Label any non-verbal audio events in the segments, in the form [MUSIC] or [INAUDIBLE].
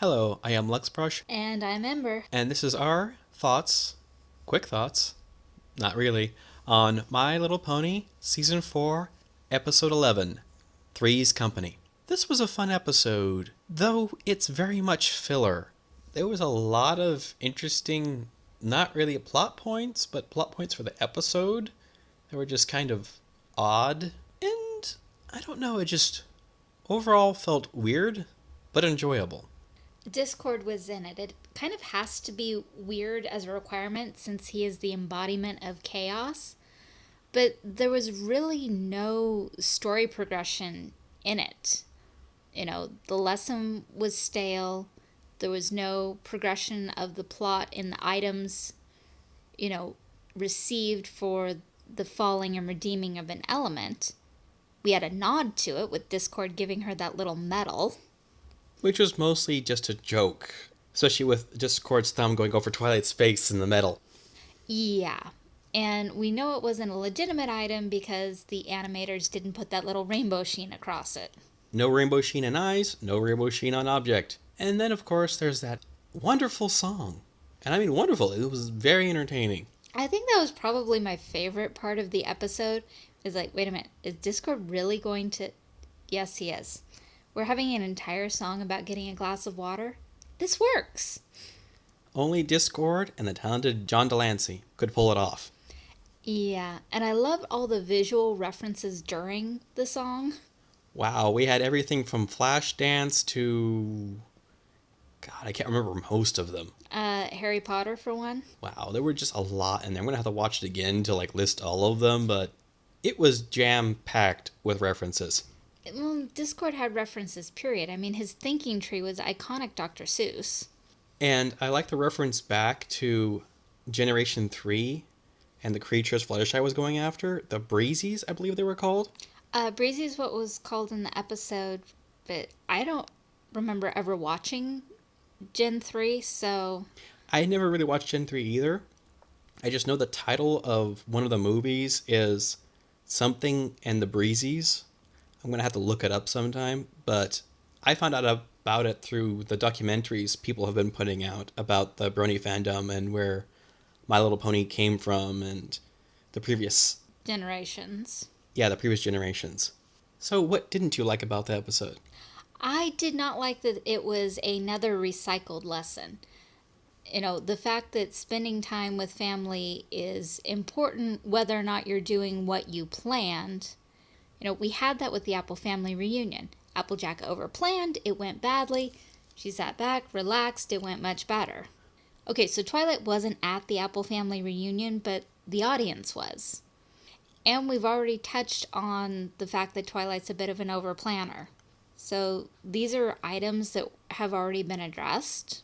Hello, I am Luxbrush, And I'm Ember. and this is our thoughts, quick thoughts, not really, on My Little Pony Season 4, Episode 11 Three's Company. This was a fun episode, though it's very much filler. There was a lot of interesting, not really plot points, but plot points for the episode that were just kind of odd. And I don't know, it just overall felt weird, but enjoyable. Discord was in it. It kind of has to be weird as a requirement since he is the embodiment of chaos. But there was really no story progression in it. You know, the lesson was stale. There was no progression of the plot in the items, you know, received for the falling and redeeming of an element. We had a nod to it with Discord giving her that little medal. Which was mostly just a joke, especially with Discord's thumb going over Twilight's face in the medal. Yeah. And we know it wasn't a legitimate item because the animators didn't put that little rainbow sheen across it. No rainbow sheen on eyes, no rainbow sheen on object. And then, of course, there's that wonderful song. And I mean, wonderful. It was very entertaining. I think that was probably my favorite part of the episode. Is like, wait a minute, is Discord really going to. Yes, he is. We're having an entire song about getting a glass of water. This works. Only Discord and the talented John de Lancie could pull it off. Yeah, and I loved all the visual references during the song. Wow, we had everything from Flashdance to. God, I can't remember most of them. Uh, Harry Potter, for one. Wow, there were just a lot and. I'm gonna have to watch it again to like list all of them, but it was jam packed with references. Well, Discord had references, period. I mean, his thinking tree was iconic Dr. Seuss. And I like the reference back to Generation 3 and the creatures Fluttershy was going after. The Breezies, I believe they were called. Uh, Breezy is what was called in the episode, but I don't remember ever watching Gen 3, so I never really watched Gen 3 either. I just know the title of one of the movies is Something and the Breezies. I'm going to have to look it up sometime, but I found out about it through the documentaries people have been putting out about the Brony fandom and where My Little Pony came from and the previous generations. yeah, the previous generations. So, what didn't you like about the episode? I did not like that it was another recycled lesson. You know, the fact that spending time with family is important whether or not you're doing what you planned. You know, we had that with the Apple family reunion. Applejack overplanned, it went badly. She sat back, relaxed, it went much better. Okay, so Twilight wasn't at the Apple family reunion, but the audience was. And we've already touched on the fact that Twilight's a bit of an overplanner. So these are items that have already been addressed.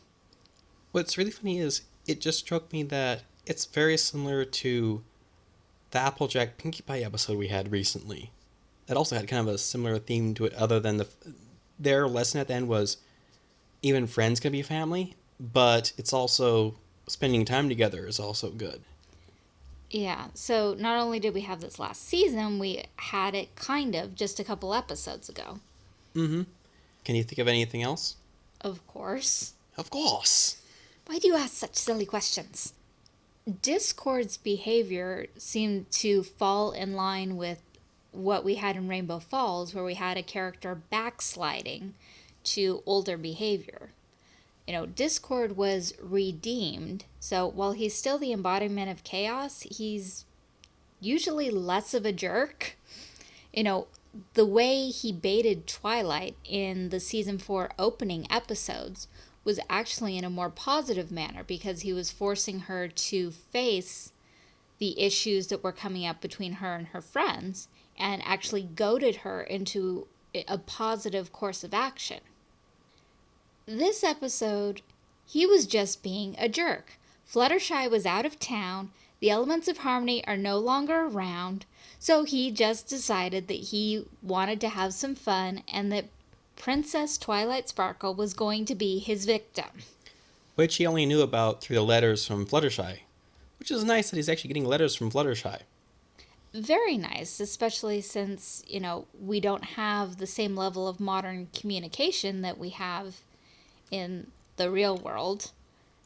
What's really funny is it just struck me that it's very similar to the Applejack Pinkie Pie episode we had recently. That also had kind of a similar theme to it, other than the their lesson at the end was even friends can be family, but it's also spending time together is also good. Yeah, so not only did we have this last season, we had it kind of just a couple episodes ago. Mm-hmm. Can you think of anything else? Of course. Of course. Why do you ask such silly questions? Discord's behavior seemed to fall in line with what we had in Rainbow Falls, where we had a character backsliding to older behavior. You know, Discord was redeemed, so while he's still the embodiment of chaos, he's usually less of a jerk. You know, the way he baited Twilight in the season 4 opening episodes was actually in a more positive manner because he was forcing her to face the issues that were coming up between her and her friends and actually goaded her into a positive course of action. This episode, he was just being a jerk. Fluttershy was out of town, the elements of harmony are no longer around, so he just decided that he wanted to have some fun and that Princess Twilight Sparkle was going to be his victim. Which he only knew about through the letters from Fluttershy. Which is nice that he's actually getting letters from Fluttershy. Very nice, especially since, you know, we don't have the same level of modern communication that we have in the real world,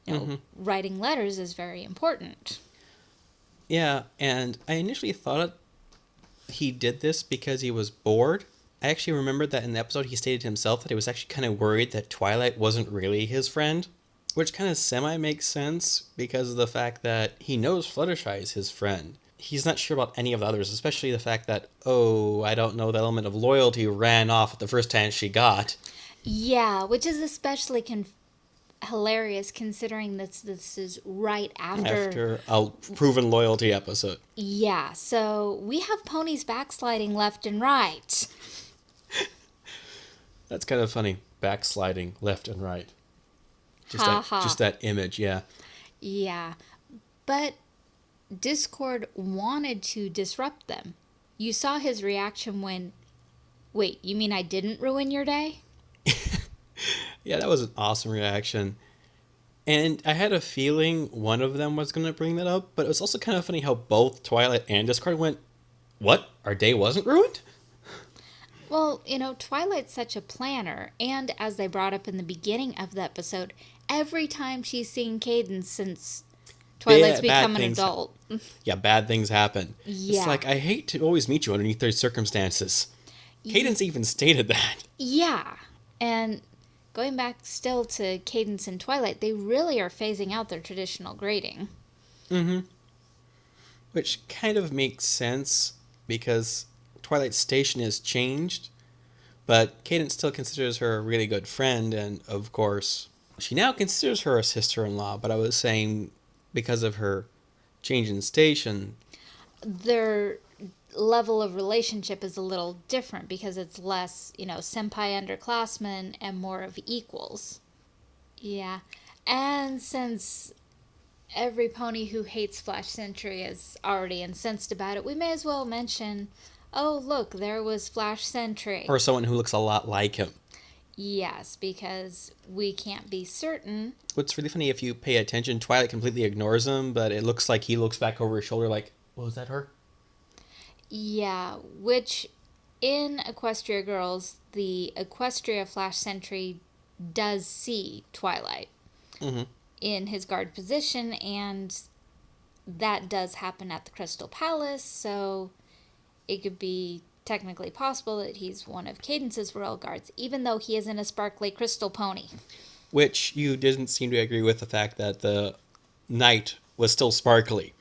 you know, mm-hmm. writing letters is very important. Yeah, and I initially thought he did this because he was bored. I actually remembered that in the episode he stated himself that he was actually kind of worried that Twilight wasn't really his friend, which kind of semi makes sense because of the fact that he knows Fluttershy is his friend. He's not sure about any of the others, especially the fact that, oh, I don't know, the element of loyalty ran off at the first chance she got. Yeah, which is especially conf- hilarious considering this this is right after, After a proven loyalty episode. Yeah, so we have ponies backsliding left and right. [LAUGHS] That's kind of funny. Backsliding left and right. Just Ha that, ha. just that image, yeah. Yeah. But Discord wanted to disrupt them. You saw his reaction when Wait, you mean I didn't ruin your day? [LAUGHS] Yeah, that was an awesome reaction. And I had a feeling one of them was going to bring that up, but it was also kind of funny how both Twilight and Discord went, What? Our day wasn't ruined? [LAUGHS] Well, you know, Twilight's such a planner, and as they brought up in the beginning of the episode, every time she's seen Cadance since Twilight's bad become an things- adult. [LAUGHS] Yeah, bad things happen. Yeah. It's like, I hate to always meet you underneath those circumstances. Cadance even stated that. Yeah. And going back still to Cadance and Twilight, they really are phasing out their traditional grading. Mm-hmm. Which kind of makes sense because Twilight Station has changed, but Cadance still considers her a really good friend, and of course, she now considers her a sister in law. But I was saying because of her change in station, Their level of relationship is a little different because it's less, you know, senpai underclassmen and more of equals. Yeah. And since every pony who hates Flash Sentry is already incensed about it, we may as well mention oh, look, there was Flash Sentry. or someone who looks a lot like him. Yes, because we can't be certain. What's really funny if you pay attention, Twilight completely ignores him, but it looks like he looks back over his shoulder like, "What was that her?" Yeah, which in Equestria Girls, the Equestria Flash Sentry does see Twilight Mhm. in his guard position, and that does happen at the Crystal Palace, so it could be technically possible that he's one of Cadance's royal guards, even though he isn't a sparkly crystal pony. Which you didn't seem to agree with the fact that the knight was still sparkly.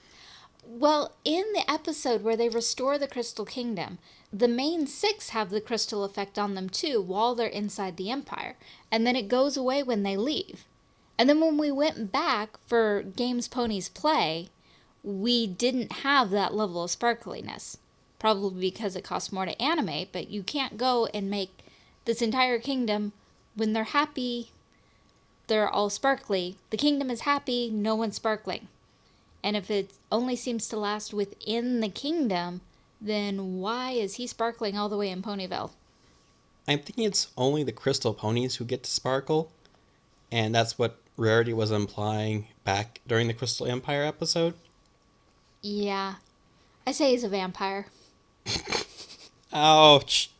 Well, in the episode where they restore the Crystal Kingdom, the main six have the crystal effect on them too while they're inside the Empire, and then it goes away when they leave. And then when we went back for Games Ponies Play, we didn't have that level of sparkliness. Probably because it costs more to animate, but you can't go and make this entire kingdom when they're happy, they're all sparkly. The kingdom is happy, no one's sparkling. And if it only seems to last within the kingdom, then why is he sparkling all the way in Ponyville? I'm thinking it's only the crystal ponies who get to sparkle, and that's what Rarity was implying back during the Crystal Empire episode. Yeah. I say he's a vampire. Ouch!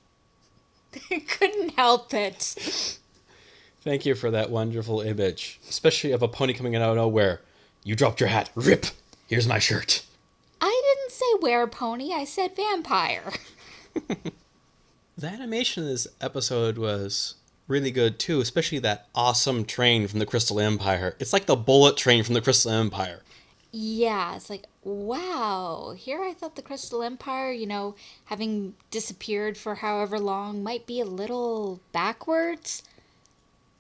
[LAUGHS] Couldn't help it. Thank you for that wonderful image, especially of a pony coming out of nowhere. You dropped your hat. Rip! Here's my shirt. I didn't say werepony, I said vampire. [LAUGHS] The animation of this episode was really good too, especially that awesome train from the Crystal Empire. It's like the bullet train from the Crystal Empire. Yeah, it's like, wow, here I thought the Crystal Empire, you know, having disappeared for however long, might be a little backwards.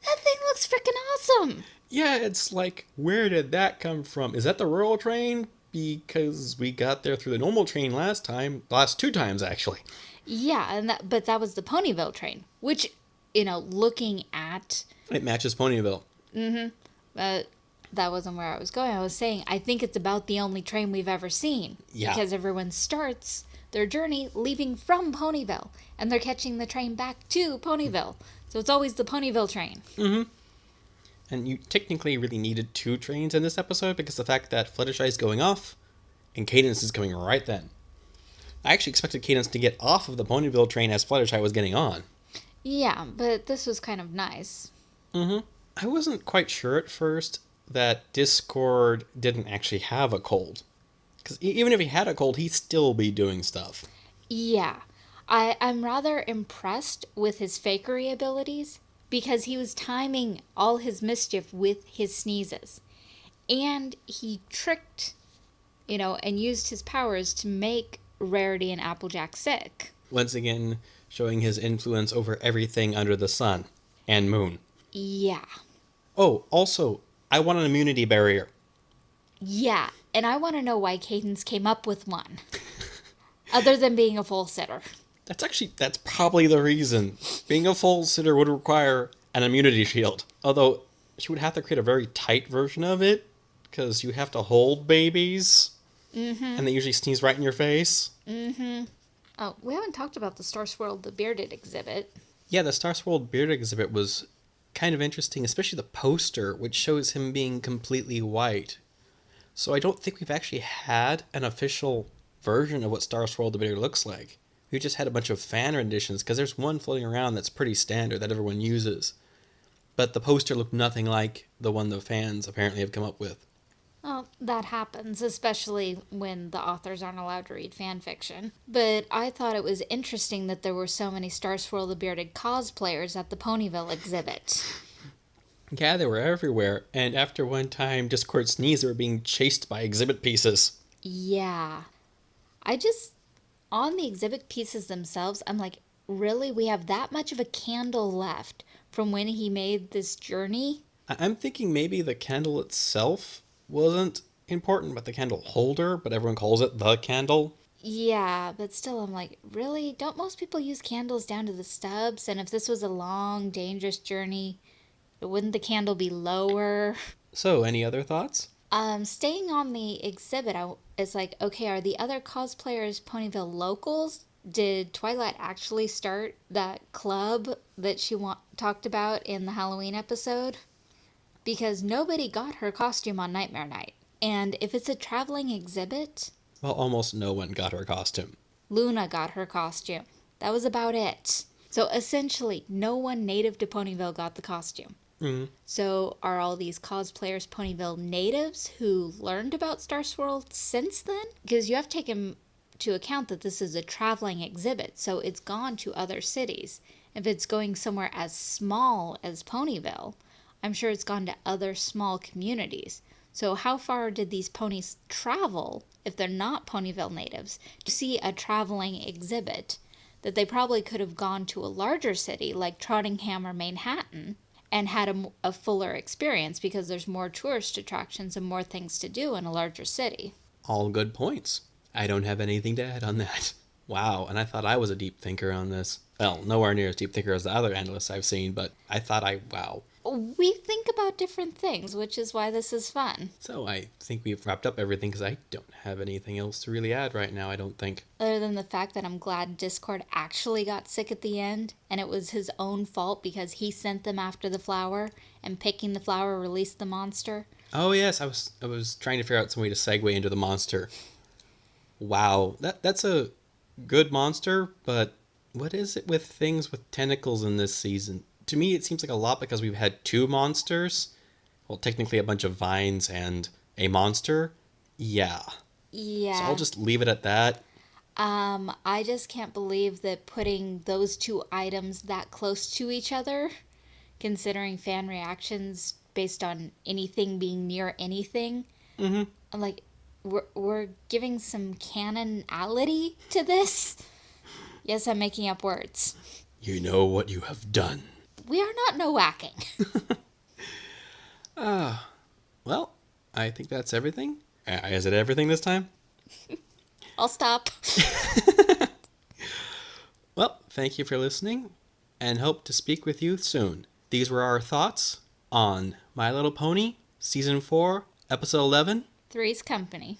That thing looks freaking awesome. Yeah, it's like, where did that come from? Is that the rural train? Because we got there through the normal train last time, last two times actually. Yeah, and that but that was the Ponyville train, which you know, looking at It matches Ponyville. Mm hmm. uh, that wasn't where I was going. I was saying I think it's about the only train we've ever seen Yeah. because everyone starts their journey leaving from Ponyville and they're catching the train back to Ponyville. So it's always the Ponyville train. Mm-hmm. And you technically really needed two trains in this episode because the fact that Fluttershy is going off and Cadance is coming right then. I actually expected Cadance to get off of the Ponyville train as Fluttershy was getting on. Yeah, but this was kind of nice. I I wasn't quite sure at first that Discord didn't actually have a cold. Because even if he had a cold, he'd still be doing stuff. Yeah. I, I'm rather impressed with his fakery abilities because he was timing all his mischief with his sneezes. And he tricked, you know, and used his powers to make Rarity and Applejack sick. Once again, showing his influence over everything under the sun and moon. Yeah. Oh, also, I want an immunity barrier. Yeah. And I want to know why Cadance came up with one. Other than being a foal sitter. That's actually that's probably the reason. Being a foal sitter would require an immunity shield. Although she would have to create a very tight version of it because you have to hold babies, mm-hmm. and they usually sneeze right in your face. Mm-hmm. Oh, we haven't talked about the Star Swirl the Bearded exhibit. Yeah, the Star Swirled Bearded exhibit was kind of interesting, especially the poster, which shows him being completely white. So I don't think we've actually had an official version of what Star Swirl the Bearded looks like. We just had a bunch of fan renditions because there's one floating around that's pretty standard that everyone uses. But the poster looked nothing like the one the fans apparently have come up with. Well, that happens, especially when the authors aren't allowed to read fan fiction. But I thought it was interesting that there were so many Star Swirl the Bearded cosplayers at the Ponyville exhibit. Yeah, they were everywhere, and after one time Discord sneezed, they were being chased by exhibit pieces. Yeah. I just on the exhibit pieces themselves, I'm like, really? We have that much of a candle left from when he made this journey? I'm thinking maybe the candle itself wasn't important, but the candle holder, but everyone calls it the candle. Yeah, but still, I'm like, really? Don't most people use candles down to the stubs? And if this was a long, dangerous journey, wouldn't the candle be lower? So, any other thoughts? Um, staying on the exhibit, I, it's like, okay, are the other cosplayers Ponyville locals? Did Twilight actually start that club that she talked about in the Halloween episode? Because nobody got her costume on Nightmare Night. And if it's a traveling exhibit. Well, almost no one got her costume. Luna got her costume. That was about it. So essentially, no one native to Ponyville got the costume. Mm-hmm. So, are all these cosplayers Ponyville natives who learned about Star Swirl since then? Because you have taken to take into account that this is a traveling exhibit, so it's gone to other cities. If it's going somewhere as small as Ponyville, I'm sure it's gone to other small communities. So, how far did these ponies travel if they're not Ponyville natives to see a traveling exhibit? That they probably could have gone to a larger city like Trottingham or Manhattan and had a, a fuller experience because there's more tourist attractions and more things to do in a larger city. All good points. I don't have anything to add on that. [LAUGHS] Wow, and I thought I was a deep thinker on this. Well, nowhere near as deep thinker as the other analysts I've seen, but I thought I, wow, we think about different things, which is why this is fun. So I think we've wrapped up everything because I don't have anything else to really add right now, I don't think. Other than the fact that I'm glad Discord actually got sick at the end, and it was his own fault because he sent them after the flower, and picking the flower released the monster. Oh yes, I was I was trying to figure out some way to segue into the monster. Wow, that that's a good monster, but what is it with things with tentacles in this season? To me, it seems like a lot because we've had two monsters. Well, technically, a bunch of vines and a monster. Yeah. Yeah. So I'll just leave it at that. Um, I just can't believe that putting those two items that close to each other, considering fan reactions based on anything being near anything. Mm-hmm. Like, we're, we're giving some canonality to this. Yes, I'm making up words. You know what you have done we are not no whacking. [LAUGHS] Uh, well, I think that's everything. Uh, is it everything this time? [LAUGHS] I'll stop. [LAUGHS] well, thank you for listening and hope to speak with you soon. These were our thoughts on My Little Pony, Season 4, Episode 11 Three's Company.